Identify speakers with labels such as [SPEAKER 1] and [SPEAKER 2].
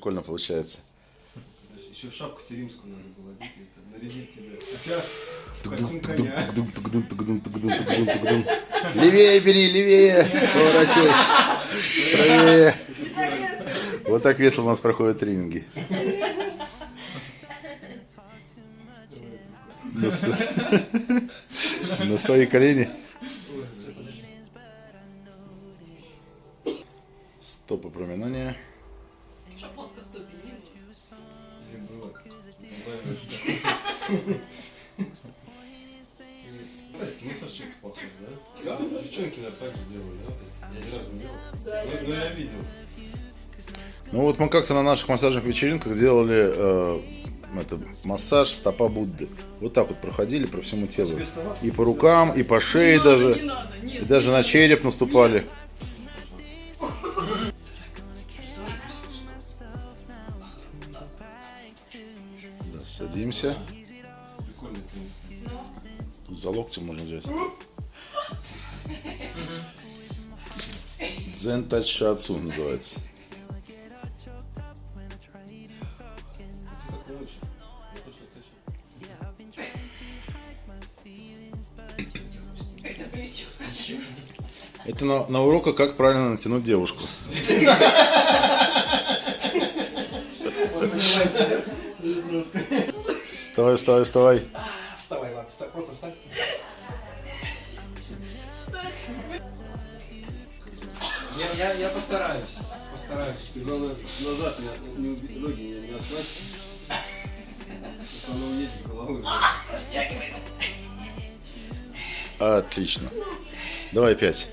[SPEAKER 1] прикольно получается.
[SPEAKER 2] Еще в шапку-то римскую надо было одеть, нарядить тебя. Хотя костюм коня.
[SPEAKER 1] Левее бери, левее, поворачивай, правее. Вот так весело у нас проходят тренинги. На, свои колени. Стопы проминания.
[SPEAKER 2] Мусорчик похож, да? Да, девчонки на же делали, да? Я ни разу не делал. Но- я видел.
[SPEAKER 1] Ну вот мы как-то на наших массажных вечеринках делали э, это, массаж стопа Будды. Вот так вот проходили по всему телу. И по рукам, и по шее
[SPEAKER 3] Не надо,
[SPEAKER 1] даже.
[SPEAKER 3] Не надо, нет.
[SPEAKER 1] И даже на череп наступали. Да, садимся.
[SPEAKER 2] Прикольный.
[SPEAKER 1] Тут за локтем можно взять. Дзен тач шиатсу называется.
[SPEAKER 3] Это
[SPEAKER 1] на, на уроках, как правильно натянуть девушку. Вставай, вставай, вставай.
[SPEAKER 2] Вставай, ладно, вставай, просто встань.
[SPEAKER 4] Я, я, я постараюсь. Постараюсь.
[SPEAKER 2] Ты, главное, назад не, не ноги не, не оставь. Она уедет головой.
[SPEAKER 1] Отлично. Давай пять.